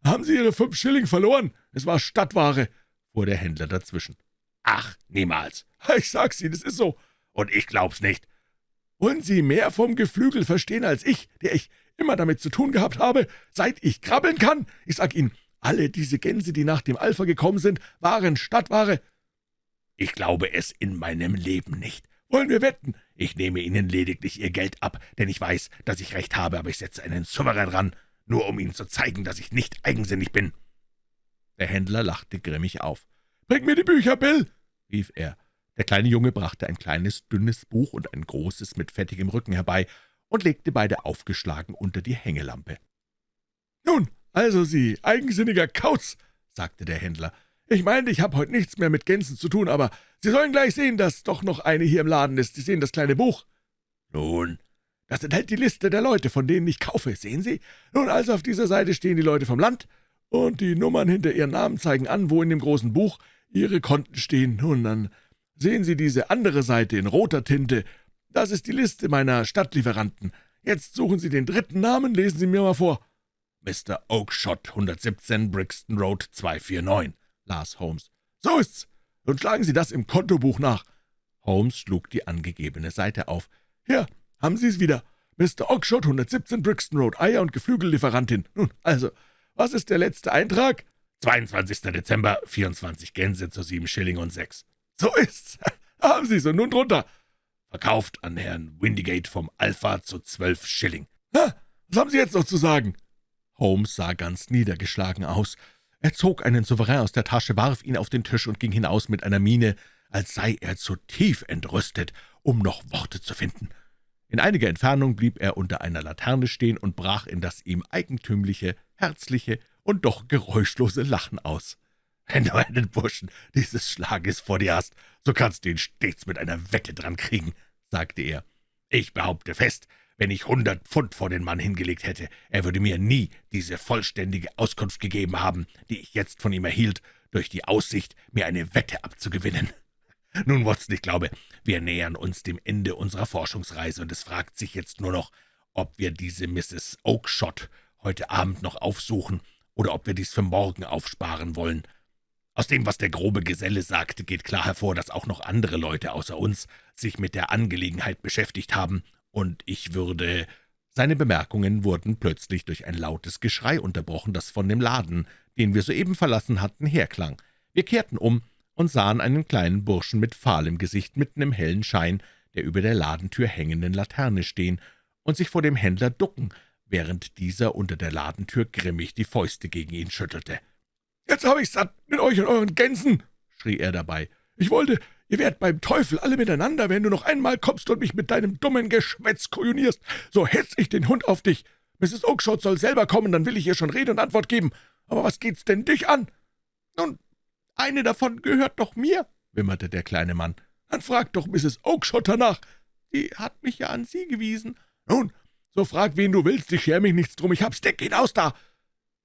haben Sie Ihre fünf Schilling verloren? Es war Stadtware«, fuhr der Händler dazwischen. »Ach, niemals.« »Ich sag's Ihnen, es ist so.« »Und ich glaub's nicht.« »Wollen Sie mehr vom Geflügel verstehen als ich, der ich immer damit zu tun gehabt habe, seit ich krabbeln kann? Ich sag Ihnen, alle diese Gänse, die nach dem Alpha gekommen sind, waren Stadtware.« »Ich glaube es in meinem Leben nicht.« »Wollen wir wetten?« »Ich nehme Ihnen lediglich Ihr Geld ab, denn ich weiß, dass ich recht habe, aber ich setze einen Souverän ran, nur um Ihnen zu zeigen, dass ich nicht eigensinnig bin.« Der Händler lachte grimmig auf. »Bring mir die Bücher, Bill«, rief er. Der kleine Junge brachte ein kleines, dünnes Buch und ein großes mit fettigem Rücken herbei und legte beide aufgeschlagen unter die Hängelampe. »Nun, also Sie, eigensinniger Kauz«, sagte der Händler, »ich meinte, ich habe heute nichts mehr mit Gänsen zu tun, aber Sie sollen gleich sehen, dass doch noch eine hier im Laden ist. Sie sehen das kleine Buch?« »Nun, das enthält die Liste der Leute, von denen ich kaufe, sehen Sie? Nun, also auf dieser Seite stehen die Leute vom Land, und die Nummern hinter ihren Namen zeigen an, wo in dem großen Buch Ihre Konten stehen. Nun, dann sehen Sie diese andere Seite in roter Tinte. Das ist die Liste meiner Stadtlieferanten. Jetzt suchen Sie den dritten Namen, lesen Sie mir mal vor.« »Mr. Oakshot, 117 Brixton Road 249«, las Holmes. »So ist's. Und schlagen Sie das im Kontobuch nach.« Holmes schlug die angegebene Seite auf. »Hier, haben Sie es wieder. Mr. Oakshot, 117 Brixton Road, Eier- und Geflügellieferantin. Nun, also, was ist der letzte Eintrag?« »22. Dezember, 24 Gänse zu 7 Schilling und 6.« »So ist's. Haben Sie's und nun drunter. Verkauft an Herrn Windigate vom Alpha zu 12 Schilling. Ha, was haben Sie jetzt noch zu sagen?« Holmes sah ganz niedergeschlagen aus. Er zog einen Souverän aus der Tasche, warf ihn auf den Tisch und ging hinaus mit einer Miene, als sei er zu tief entrüstet, um noch Worte zu finden. In einiger Entfernung blieb er unter einer Laterne stehen und brach in das ihm eigentümliche, herzliche und doch geräuschlose Lachen aus. »Wenn du einen Burschen dieses Schlages vor dir hast, so kannst du ihn stets mit einer Wette dran kriegen«, sagte er. »Ich behaupte fest, wenn ich hundert Pfund vor den Mann hingelegt hätte, er würde mir nie diese vollständige Auskunft gegeben haben, die ich jetzt von ihm erhielt, durch die Aussicht, mir eine Wette abzugewinnen. Nun, Watson, ich glaube, wir nähern uns dem Ende unserer Forschungsreise, und es fragt sich jetzt nur noch, ob wir diese Mrs. Oakshott heute Abend noch aufsuchen oder ob wir dies für morgen aufsparen wollen. Aus dem, was der grobe Geselle sagte, geht klar hervor, dass auch noch andere Leute außer uns sich mit der Angelegenheit beschäftigt haben, und ich würde seine Bemerkungen wurden plötzlich durch ein lautes Geschrei unterbrochen, das von dem Laden, den wir soeben verlassen hatten, herklang. Wir kehrten um und sahen einen kleinen Burschen mit fahlem Gesicht mitten im hellen Schein der über der Ladentür hängenden Laterne stehen und sich vor dem Händler ducken, während dieser unter der Ladentür grimmig die Fäuste gegen ihn schüttelte. »Jetzt habe ich's satt mit euch und euren Gänsen«, schrie er dabei. »Ich wollte, Ihr werdet beim Teufel alle miteinander, wenn du noch einmal kommst und mich mit deinem dummen Geschwätz kujunierst. So hetz ich den Hund auf dich. Mrs. Oakshott soll selber kommen, dann will ich ihr schon Rede und Antwort geben. Aber was geht's denn dich an?« »Nun, eine davon gehört doch mir«, wimmerte der kleine Mann. »Dann frag doch Mrs. Oakshott danach. Die hat mich ja an Sie gewiesen.« »Nun, so frag, wen du willst, ich scher mich nichts drum. Ich hab's Deck hinaus da!«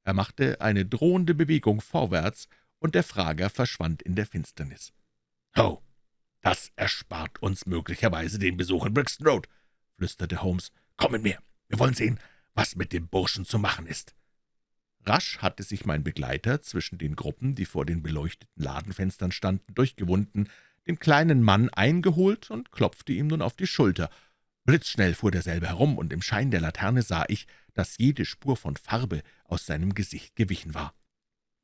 Er machte eine drohende Bewegung vorwärts, und der Frager verschwand in der Finsternis. »Oh«, »Das erspart uns möglicherweise den Besuch in Brixton Road«, flüsterte Holmes. »Komm mit mir, wir wollen sehen, was mit dem Burschen zu machen ist.« Rasch hatte sich mein Begleiter zwischen den Gruppen, die vor den beleuchteten Ladenfenstern standen, durchgewunden, den kleinen Mann eingeholt und klopfte ihm nun auf die Schulter. Blitzschnell fuhr derselbe herum, und im Schein der Laterne sah ich, dass jede Spur von Farbe aus seinem Gesicht gewichen war.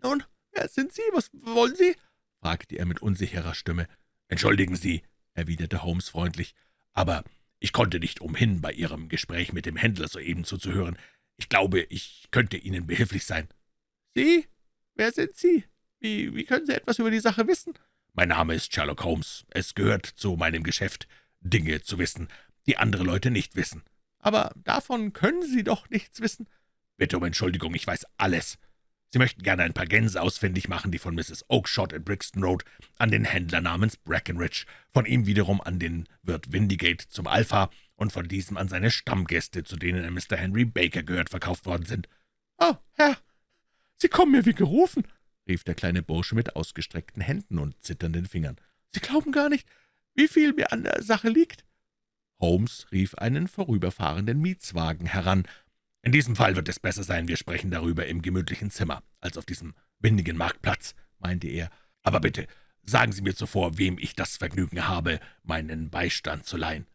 »Nun, wer sind Sie? Was wollen Sie?« fragte er mit unsicherer Stimme. »Entschuldigen Sie«, erwiderte Holmes freundlich, »aber ich konnte nicht umhin, bei Ihrem Gespräch mit dem Händler soeben zuzuhören. Ich glaube, ich könnte Ihnen behilflich sein.« »Sie? Wer sind Sie? Wie, wie können Sie etwas über die Sache wissen?« »Mein Name ist Sherlock Holmes. Es gehört zu meinem Geschäft, Dinge zu wissen, die andere Leute nicht wissen.« »Aber davon können Sie doch nichts wissen.« »Bitte um Entschuldigung, ich weiß alles. Sie möchten gerne ein paar Gänse ausfindig machen, die von Mrs. Oakshott in Brixton Road an den Händler namens Brackenridge, von ihm wiederum an den Wirt Windigate zum Alpha und von diesem an seine Stammgäste, zu denen Mr. Henry Baker gehört, verkauft worden sind.« »Oh, Herr, Sie kommen mir wie gerufen«, rief der kleine Bursche mit ausgestreckten Händen und zitternden Fingern. »Sie glauben gar nicht, wie viel mir an der Sache liegt.« Holmes rief einen vorüberfahrenden Mietswagen heran, in diesem Fall wird es besser sein, wir sprechen darüber im gemütlichen Zimmer, als auf diesem windigen Marktplatz«, meinte er. »Aber bitte, sagen Sie mir zuvor, wem ich das Vergnügen habe, meinen Beistand zu leihen.«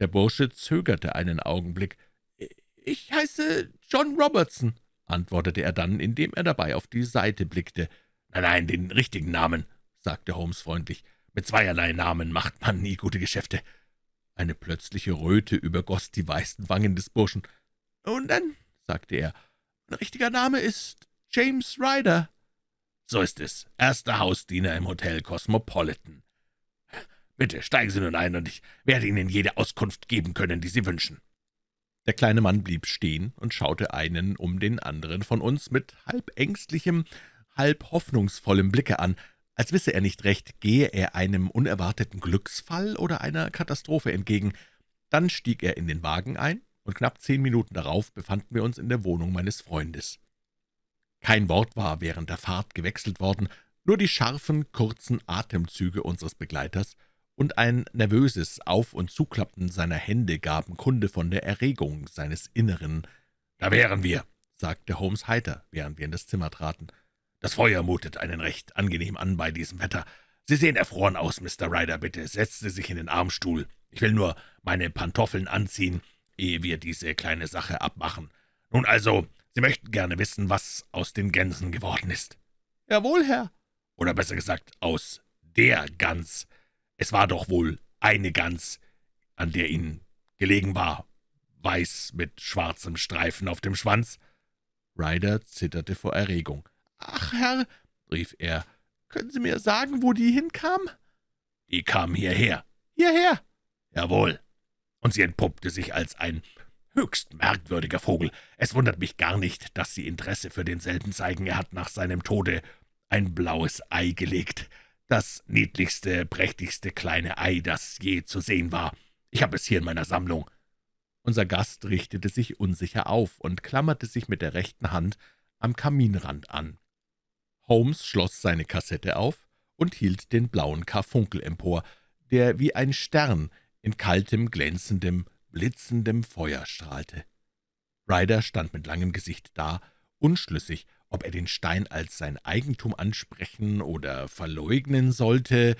Der Bursche zögerte einen Augenblick. »Ich heiße John Robertson«, antwortete er dann, indem er dabei auf die Seite blickte. »Nein, nein, den richtigen Namen«, sagte Holmes freundlich. »Mit zweierlei Namen macht man nie gute Geschäfte.« Eine plötzliche Röte übergoss die weißen Wangen des Burschen. »Nun dann«, sagte er, »mein richtiger Name ist James Ryder.« »So ist es. Erster Hausdiener im Hotel Cosmopolitan.« Bitte steigen Sie nun ein, und ich werde Ihnen jede Auskunft geben können, die Sie wünschen.« Der kleine Mann blieb stehen und schaute einen um den anderen von uns mit halb ängstlichem, halb hoffnungsvollem Blicke an, als wisse er nicht recht, gehe er einem unerwarteten Glücksfall oder einer Katastrophe entgegen. Dann stieg er in den Wagen ein, und knapp zehn Minuten darauf befanden wir uns in der Wohnung meines Freundes. Kein Wort war während der Fahrt gewechselt worden, nur die scharfen, kurzen Atemzüge unseres Begleiters und ein nervöses Auf- und Zuklappen seiner Hände gaben Kunde von der Erregung seines Inneren. »Da wären wir«, sagte Holmes heiter, während wir in das Zimmer traten. »Das Feuer mutet einen recht angenehm an bei diesem Wetter. Sie sehen erfroren aus, Mr. Ryder. Bitte setzen Sie sich in den Armstuhl. Ich will nur meine Pantoffeln anziehen, ehe wir diese kleine Sache abmachen. Nun also, Sie möchten gerne wissen, was aus den Gänsen geworden ist.« »Jawohl, Herr.« »Oder besser gesagt, aus der Gans. Es war doch wohl eine Gans, an der Ihnen gelegen war, weiß mit schwarzem Streifen auf dem Schwanz.« Ryder zitterte vor Erregung. »Ach, Herr«, rief er, »können Sie mir sagen, wo die hinkam?« »Die kam hierher.« »Hierher?« »Jawohl. Und sie entpuppte sich als ein höchst merkwürdiger Vogel. Es wundert mich gar nicht, dass Sie Interesse für denselben zeigen. Er hat nach seinem Tode ein blaues Ei gelegt. Das niedlichste, prächtigste kleine Ei, das je zu sehen war. Ich habe es hier in meiner Sammlung.« Unser Gast richtete sich unsicher auf und klammerte sich mit der rechten Hand am Kaminrand an. Holmes schloss seine Kassette auf und hielt den blauen Karfunkel empor, der wie ein Stern in kaltem, glänzendem, blitzendem Feuer strahlte. Ryder stand mit langem Gesicht da, unschlüssig, ob er den Stein als sein Eigentum ansprechen oder verleugnen sollte.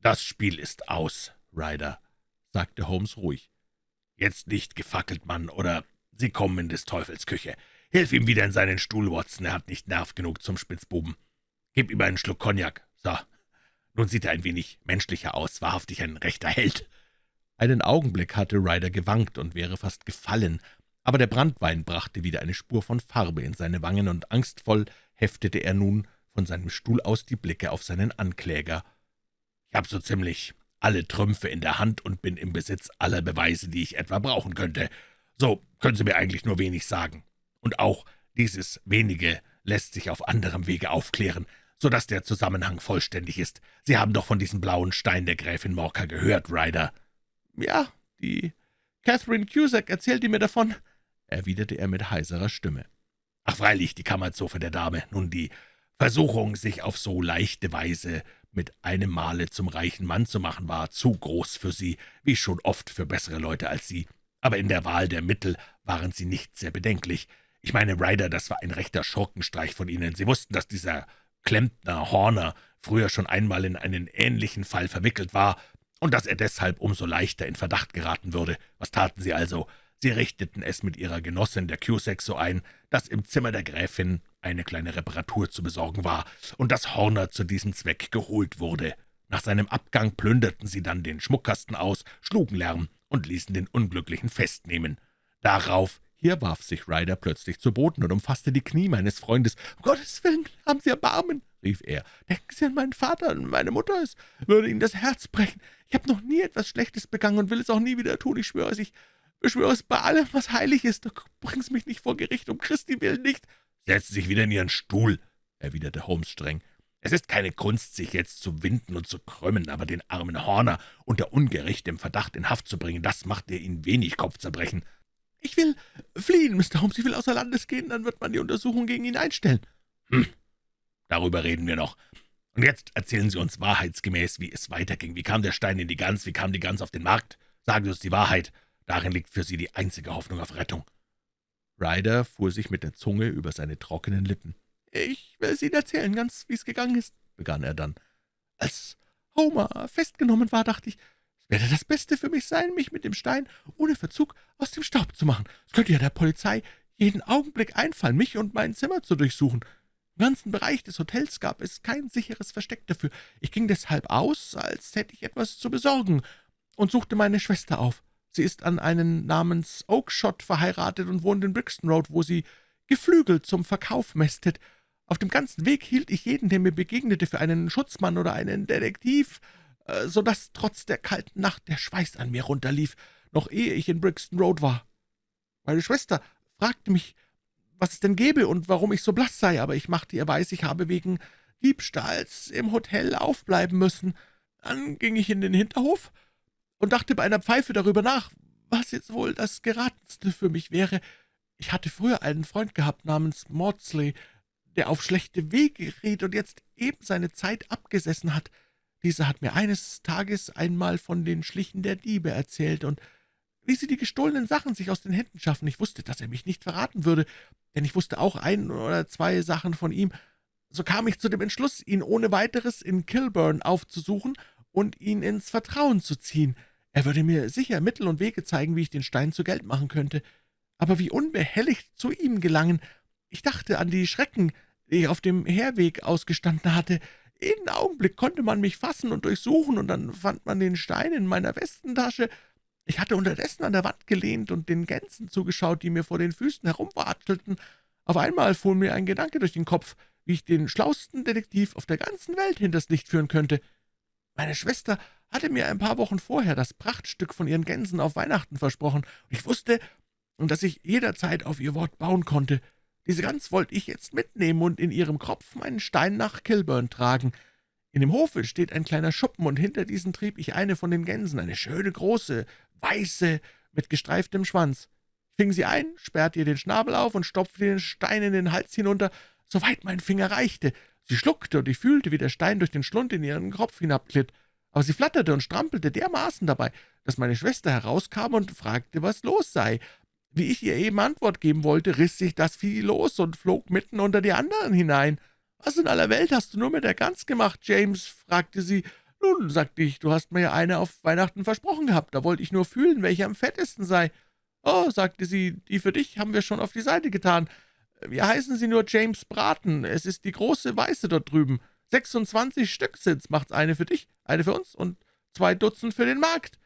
»Das Spiel ist aus, Ryder«, sagte Holmes ruhig. »Jetzt nicht gefackelt, Mann, oder Sie kommen in des Teufels Küche. Hilf ihm wieder in seinen Stuhl, Watson, er hat nicht Nerv genug zum Spitzbuben. Gib ihm einen Schluck Cognac. So, nun sieht er ein wenig menschlicher aus, wahrhaftig ein rechter Held.« Einen Augenblick hatte Ryder gewankt und wäre fast gefallen, aber der Brandwein brachte wieder eine Spur von Farbe in seine Wangen, und angstvoll heftete er nun von seinem Stuhl aus die Blicke auf seinen Ankläger. »Ich habe so ziemlich alle Trümpfe in der Hand und bin im Besitz aller Beweise, die ich etwa brauchen könnte. So können Sie mir eigentlich nur wenig sagen. Und auch dieses Wenige lässt sich auf anderem Wege aufklären, so dass der Zusammenhang vollständig ist. Sie haben doch von diesem blauen Stein der Gräfin Morka gehört, Ryder.« »Ja, die Catherine Cusack erzählte mir davon«, erwiderte er mit heiserer Stimme. »Ach, freilich, die Kammerzofe der Dame. Nun, die Versuchung, sich auf so leichte Weise mit einem Male zum reichen Mann zu machen, war zu groß für sie, wie schon oft für bessere Leute als sie. Aber in der Wahl der Mittel waren sie nicht sehr bedenklich. Ich meine, Ryder, das war ein rechter Schurkenstreich von Ihnen. Sie wussten, dass dieser Klempner Horner früher schon einmal in einen ähnlichen Fall verwickelt war und dass er deshalb umso leichter in Verdacht geraten würde. Was taten Sie also? Sie richteten es mit ihrer Genossin, der Cusack, so ein, dass im Zimmer der Gräfin eine kleine Reparatur zu besorgen war und dass Horner zu diesem Zweck geholt wurde. Nach seinem Abgang plünderten sie dann den Schmuckkasten aus, schlugen Lärm und ließen den Unglücklichen festnehmen. Darauf hier warf sich Ryder plötzlich zu Boden und umfasste die Knie meines Freundes. »Um Gottes Willen, haben Sie Erbarmen«, rief er. »Denken Sie an meinen Vater und meine Mutter, es würde Ihnen das Herz brechen. Ich habe noch nie etwas Schlechtes begangen und will es auch nie wieder tun. Ich schwöre es, ich beschwöre es bei allem, was heilig ist. Doch bring's mich nicht vor Gericht, um Christi willen nicht.« »Setzen Sie sich wieder in Ihren Stuhl«, erwiderte Holmes streng. »Es ist keine Kunst, sich jetzt zu winden und zu krümmen, aber den armen Horner unter ungerechtem Verdacht in Haft zu bringen, das macht er Ihnen wenig Kopfzerbrechen.« »Ich will fliehen, Mr. Holmes, ich will außer Landes gehen, dann wird man die Untersuchung gegen ihn einstellen.« »Hm, darüber reden wir noch. Und jetzt erzählen Sie uns wahrheitsgemäß, wie es weiterging. Wie kam der Stein in die Gans, wie kam die Gans auf den Markt? Sagen Sie uns die Wahrheit. Darin liegt für Sie die einzige Hoffnung auf Rettung.« Ryder fuhr sich mit der Zunge über seine trockenen Lippen. »Ich will es Ihnen erzählen, ganz wie es gegangen ist«, begann er dann. »Als Homer festgenommen war, dachte ich, werde das Beste für mich sein, mich mit dem Stein ohne Verzug aus dem Staub zu machen. Es könnte ja der Polizei jeden Augenblick einfallen, mich und mein Zimmer zu durchsuchen. Im ganzen Bereich des Hotels gab es kein sicheres Versteck dafür. Ich ging deshalb aus, als hätte ich etwas zu besorgen, und suchte meine Schwester auf. Sie ist an einen namens Oakshott verheiratet und wohnt in Brixton Road, wo sie Geflügel zum Verkauf mästet. Auf dem ganzen Weg hielt ich jeden, der mir begegnete, für einen Schutzmann oder einen Detektiv, so dass trotz der kalten Nacht der Schweiß an mir runterlief, noch ehe ich in Brixton Road war. Meine Schwester fragte mich, was es denn gäbe und warum ich so blass sei, aber ich machte ihr weiß, ich habe wegen Diebstahls im Hotel aufbleiben müssen. Dann ging ich in den Hinterhof und dachte bei einer Pfeife darüber nach, was jetzt wohl das Geratenste für mich wäre. Ich hatte früher einen Freund gehabt namens Maudsley, der auf schlechte Wege geriet und jetzt eben seine Zeit abgesessen hat. Dieser hat mir eines Tages einmal von den Schlichen der Diebe erzählt und wie sie die gestohlenen Sachen sich aus den Händen schaffen. Ich wusste, dass er mich nicht verraten würde, denn ich wusste auch ein oder zwei Sachen von ihm. So kam ich zu dem Entschluss, ihn ohne weiteres in Kilburn aufzusuchen und ihn ins Vertrauen zu ziehen. Er würde mir sicher Mittel und Wege zeigen, wie ich den Stein zu Geld machen könnte. Aber wie unbehelligt zu ihm gelangen. Ich dachte an die Schrecken, die ich auf dem Herweg ausgestanden hatte. Jeden Augenblick konnte man mich fassen und durchsuchen, und dann fand man den Stein in meiner Westentasche. Ich hatte unterdessen an der Wand gelehnt und den Gänsen zugeschaut, die mir vor den Füßen herumwatschelten. Auf einmal fuhr mir ein Gedanke durch den Kopf, wie ich den schlausten Detektiv auf der ganzen Welt hinters Licht führen könnte. Meine Schwester hatte mir ein paar Wochen vorher das Prachtstück von ihren Gänsen auf Weihnachten versprochen, und ich wusste, dass ich jederzeit auf ihr Wort bauen konnte. Diese Gans wollte ich jetzt mitnehmen und in ihrem Kropf meinen Stein nach Kilburn tragen. In dem Hofe steht ein kleiner Schuppen, und hinter diesen trieb ich eine von den Gänsen, eine schöne, große, weiße, mit gestreiftem Schwanz. Ich fing sie ein, sperrte ihr den Schnabel auf und stopfte den Stein in den Hals hinunter, soweit mein Finger reichte. Sie schluckte, und ich fühlte, wie der Stein durch den Schlund in ihren Kopf hinabglitt. Aber sie flatterte und strampelte dermaßen dabei, dass meine Schwester herauskam und fragte, was los sei. Wie ich ihr eben Antwort geben wollte, riss sich das Vieh los und flog mitten unter die anderen hinein. »Was in aller Welt hast du nur mit der Gans gemacht, James?« fragte sie. »Nun«, sagte ich, »du hast mir ja eine auf Weihnachten versprochen gehabt, da wollte ich nur fühlen, welche am fettesten sei.« »Oh«, sagte sie, »die für dich haben wir schon auf die Seite getan. Wir heißen sie nur James Braten, es ist die große Weiße dort drüben. 26 Stück sind's, macht's eine für dich, eine für uns und zwei Dutzend für den Markt.«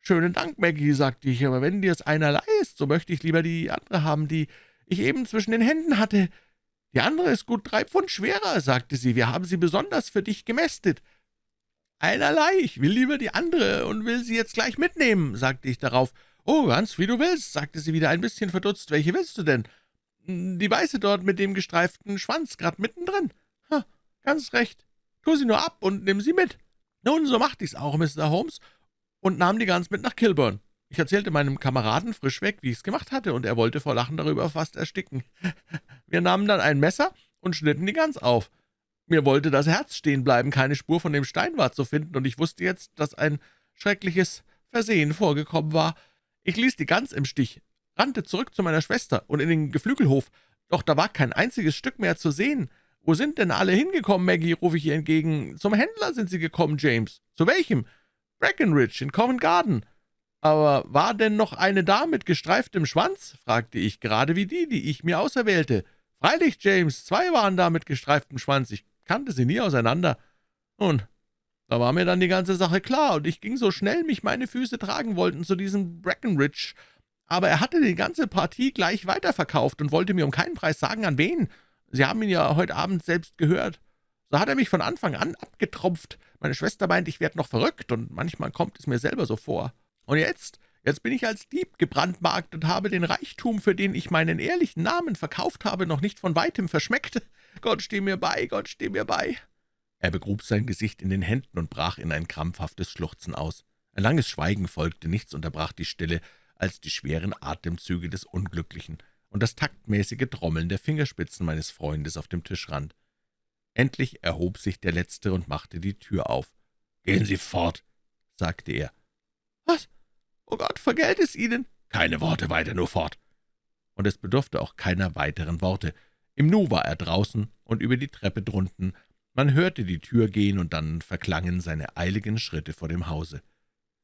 »Schönen Dank, Maggie«, sagte ich, »aber wenn dir's einerlei ist, so möchte ich lieber die andere haben, die ich eben zwischen den Händen hatte.« »Die andere ist gut drei Pfund schwerer«, sagte sie, »wir haben sie besonders für dich gemästet.« »Einerlei, ich will lieber die andere und will sie jetzt gleich mitnehmen«, sagte ich darauf. »Oh, ganz wie du willst«, sagte sie wieder ein bisschen verdutzt. »Welche willst du denn?« »Die weiße dort mit dem gestreiften Schwanz, grad mittendrin.« ha, »Ganz recht. Tu sie nur ab und nimm sie mit.« Nun, so machte ich's auch, Mr. Holmes, und nahm die Gans mit nach Kilburn. Ich erzählte meinem Kameraden frischweg, wie ich's gemacht hatte, und er wollte vor Lachen darüber fast ersticken. Wir nahmen dann ein Messer und schnitten die Gans auf. Mir wollte das Herz stehen bleiben, keine Spur von dem Stein war zu finden, und ich wusste jetzt, dass ein schreckliches Versehen vorgekommen war. Ich ließ die Gans im Stich, rannte zurück zu meiner Schwester und in den Geflügelhof, doch da war kein einziges Stück mehr zu sehen. »Wo sind denn alle hingekommen, Maggie?« rufe ich ihr entgegen. »Zum Händler sind sie gekommen, James.« »Zu welchem?« »Breckenridge in Covent Garden.« »Aber war denn noch eine da mit gestreiftem Schwanz?« fragte ich, gerade wie die, die ich mir auserwählte. »Freilich, James, zwei waren da mit gestreiftem Schwanz. Ich kannte sie nie auseinander.« Nun, da war mir dann die ganze Sache klar, und ich ging so schnell mich meine Füße tragen wollten zu diesem Breckenridge. Aber er hatte die ganze Partie gleich weiterverkauft und wollte mir um keinen Preis sagen, an wen. Sie haben ihn ja heute Abend selbst gehört. So hat er mich von Anfang an abgetropft. Meine Schwester meint, ich werde noch verrückt, und manchmal kommt es mir selber so vor. Und jetzt, jetzt bin ich als Dieb gebrandmarkt und habe den Reichtum, für den ich meinen ehrlichen Namen verkauft habe, noch nicht von weitem verschmeckt. Gott steh mir bei, Gott steh mir bei.« Er begrub sein Gesicht in den Händen und brach in ein krampfhaftes Schluchzen aus. Ein langes Schweigen folgte, nichts unterbrach die Stille als die schweren Atemzüge des Unglücklichen und das taktmäßige Trommeln der Fingerspitzen meines Freundes auf dem Tischrand. Endlich erhob sich der Letzte und machte die Tür auf. »Gehen Sie fort«, sagte er. »Was? »Oh Gott, vergelt es Ihnen!« »Keine Worte weiter, nur fort!« Und es bedurfte auch keiner weiteren Worte. Im Nu war er draußen und über die Treppe drunten. Man hörte die Tür gehen, und dann verklangen seine eiligen Schritte vor dem Hause.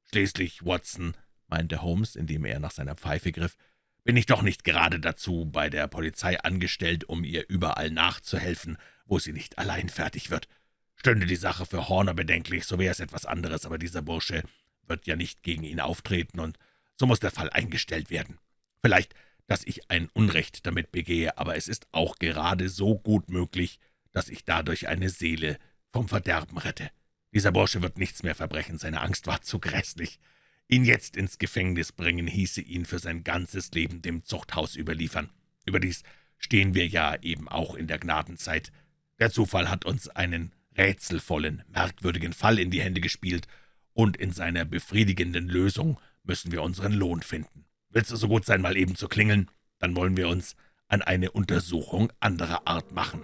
»Schließlich, Watson«, meinte Holmes, indem er nach seiner Pfeife griff, »bin ich doch nicht gerade dazu bei der Polizei angestellt, um ihr überall nachzuhelfen, wo sie nicht allein fertig wird. Stünde die Sache für Horner bedenklich, so wäre es etwas anderes, aber dieser Bursche wird ja nicht gegen ihn auftreten, und so muss der Fall eingestellt werden. Vielleicht, dass ich ein Unrecht damit begehe, aber es ist auch gerade so gut möglich, dass ich dadurch eine Seele vom Verderben rette. Dieser Bursche wird nichts mehr verbrechen, seine Angst war zu grässlich. Ihn jetzt ins Gefängnis bringen, hieße ihn für sein ganzes Leben dem Zuchthaus überliefern. Überdies stehen wir ja eben auch in der Gnadenzeit. Der Zufall hat uns einen rätselvollen, merkwürdigen Fall in die Hände gespielt, und in seiner befriedigenden Lösung müssen wir unseren Lohn finden. Willst du so gut sein, mal eben zu klingeln? Dann wollen wir uns an eine Untersuchung anderer Art machen.«